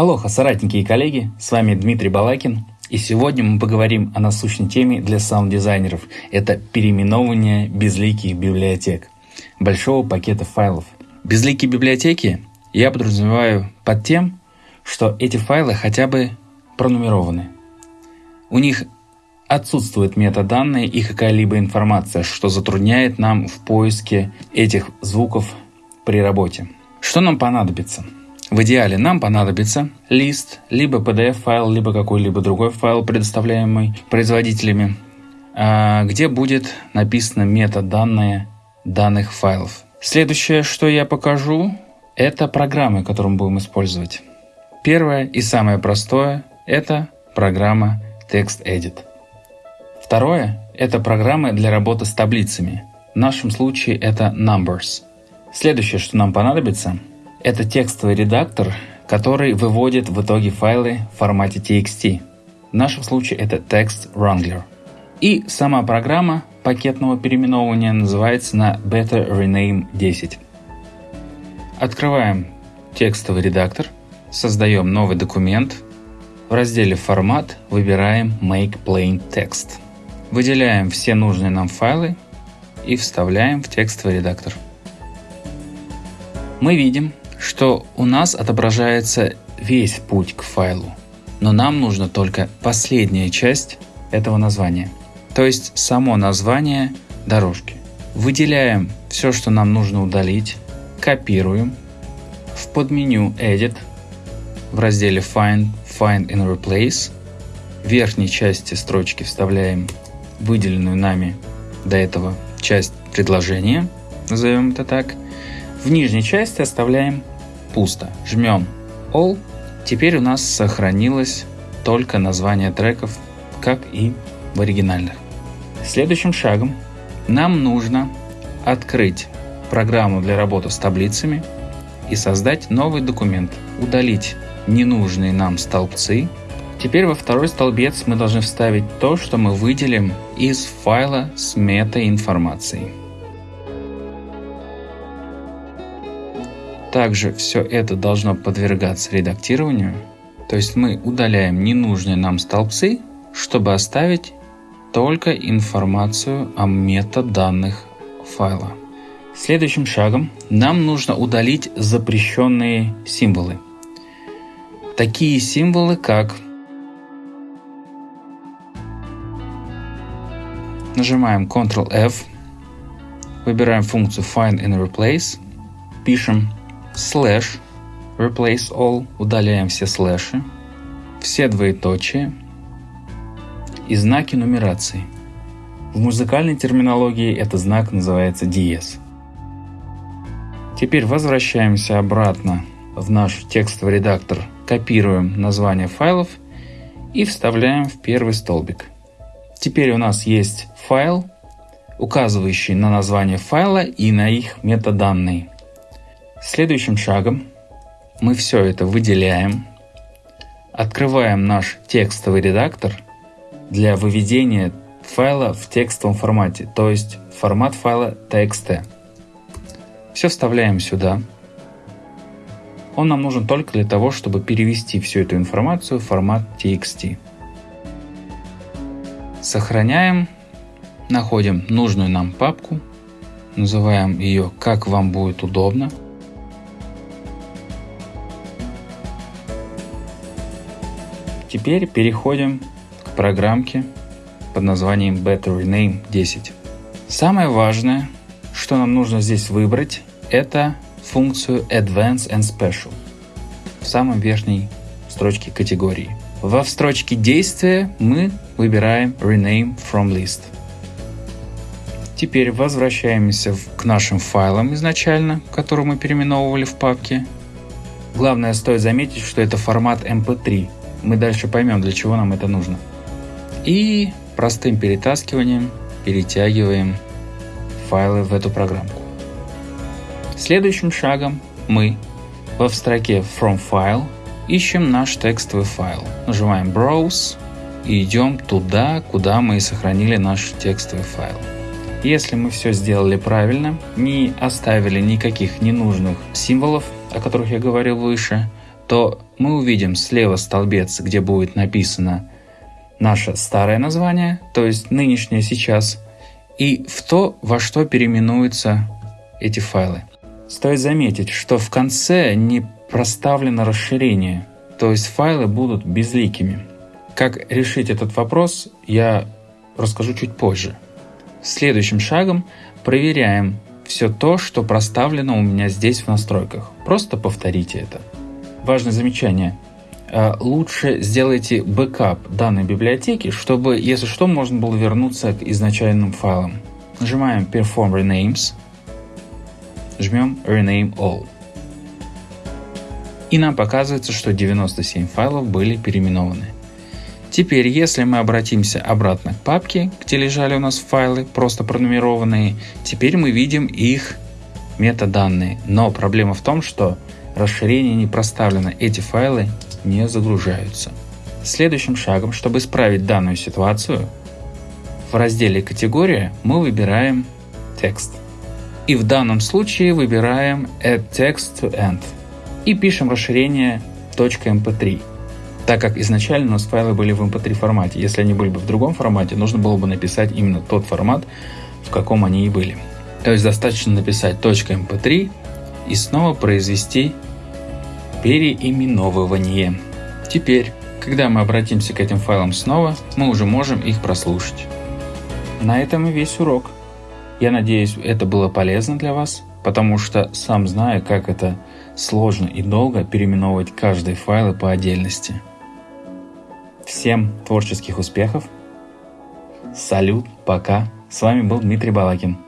Алоха, соратники и коллеги, с вами Дмитрий Балакин, и сегодня мы поговорим о насущной теме для саунд-дизайнеров. Это переименовывание безликих библиотек, большого пакета файлов. Безликие библиотеки я подразумеваю под тем, что эти файлы хотя бы пронумерованы. У них отсутствуют метаданные и какая-либо информация, что затрудняет нам в поиске этих звуков при работе. Что нам понадобится? В идеале нам понадобится лист, либо PDF-файл, либо какой-либо другой файл, предоставляемый производителями, а, где будет написано метаданные данных файлов. Следующее, что я покажу, это программы, которые мы будем использовать. Первое и самое простое – это программа TextEdit. Второе – это программы для работы с таблицами. В нашем случае это Numbers. Следующее, что нам понадобится – это текстовый редактор, который выводит в итоге файлы в формате TXT. В нашем случае это Text Wrangler. И сама программа пакетного переименовывания называется на Better Rename 10. Открываем текстовый редактор, создаем новый документ. В разделе «Формат» выбираем Make Plain Text. Выделяем все нужные нам файлы и вставляем в текстовый редактор. Мы видим, что у нас отображается весь путь к файлу, но нам нужно только последняя часть этого названия, то есть само название дорожки. Выделяем все, что нам нужно удалить, копируем, в подменю Edit, в разделе Find, Find and Replace, в верхней части строчки вставляем выделенную нами до этого часть предложения, назовем это так, в нижней части оставляем пусто. Жмем All. Теперь у нас сохранилось только название треков, как и в оригинальных. Следующим шагом нам нужно открыть программу для работы с таблицами и создать новый документ, удалить ненужные нам столбцы. Теперь во второй столбец мы должны вставить то, что мы выделим из файла с метаинформацией. Также все это должно подвергаться редактированию, то есть мы удаляем ненужные нам столбцы, чтобы оставить только информацию о метаданных файла. Следующим шагом нам нужно удалить запрещенные символы. Такие символы, как Нажимаем Ctrl-F, выбираем функцию Find and Replace, пишем слэш, replace all, удаляем все слэши, все двоеточия и знаки нумерации. В музыкальной терминологии этот знак называется диез. Теперь возвращаемся обратно в наш текстовый редактор, копируем название файлов и вставляем в первый столбик. Теперь у нас есть файл, указывающий на название файла и на их метаданные. Следующим шагом мы все это выделяем, открываем наш текстовый редактор для выведения файла в текстовом формате, то есть формат файла txt. Все вставляем сюда. Он нам нужен только для того, чтобы перевести всю эту информацию в формат txt. Сохраняем, находим нужную нам папку, называем ее как вам будет удобно. Теперь переходим к программке под названием Better Rename 10. Самое важное, что нам нужно здесь выбрать, это функцию Advanced and Special в самой верхней строчке категории. Во строчке действия мы выбираем Rename from List. Теперь возвращаемся к нашим файлам изначально, которые мы переименовывали в папке. Главное стоит заметить, что это формат MP3, мы дальше поймем, для чего нам это нужно. И простым перетаскиванием перетягиваем файлы в эту программку. Следующим шагом мы в строке From File ищем наш текстовый файл. Нажимаем Browse и идем туда, куда мы сохранили наш текстовый файл. Если мы все сделали правильно, не оставили никаких ненужных символов, о которых я говорил выше, то мы увидим слева столбец, где будет написано наше старое название, то есть нынешнее сейчас, и в то, во что переименуются эти файлы. Стоит заметить, что в конце не проставлено расширение, то есть файлы будут безликими. Как решить этот вопрос, я расскажу чуть позже. Следующим шагом проверяем все то, что проставлено у меня здесь в настройках. Просто повторите это. Важное замечание. А, лучше сделайте бэкап данной библиотеки, чтобы, если что, можно было вернуться к изначальным файлам. Нажимаем Perform Renames, жмем Rename All. И нам показывается, что 97 файлов были переименованы. Теперь, если мы обратимся обратно к папке, где лежали у нас файлы, просто пронумерованные, теперь мы видим их метаданные. Но проблема в том, что расширение не проставлено, эти файлы не загружаются. Следующим шагом, чтобы исправить данную ситуацию, в разделе «Категория» мы выбираем «Текст». И в данном случае выбираем Add Text to End и пишем расширение .mp3 так как изначально у нас файлы были в mp3 формате. Если они были бы в другом формате, нужно было бы написать именно тот формат, в каком они и были. То есть достаточно написать .mp3 и снова произвести переименовывание. Теперь, когда мы обратимся к этим файлам снова, мы уже можем их прослушать. На этом и весь урок. Я надеюсь, это было полезно для вас, потому что сам знаю, как это сложно и долго переименовывать каждый файл по отдельности. Всем творческих успехов. Салют, пока. С вами был Дмитрий Балакин.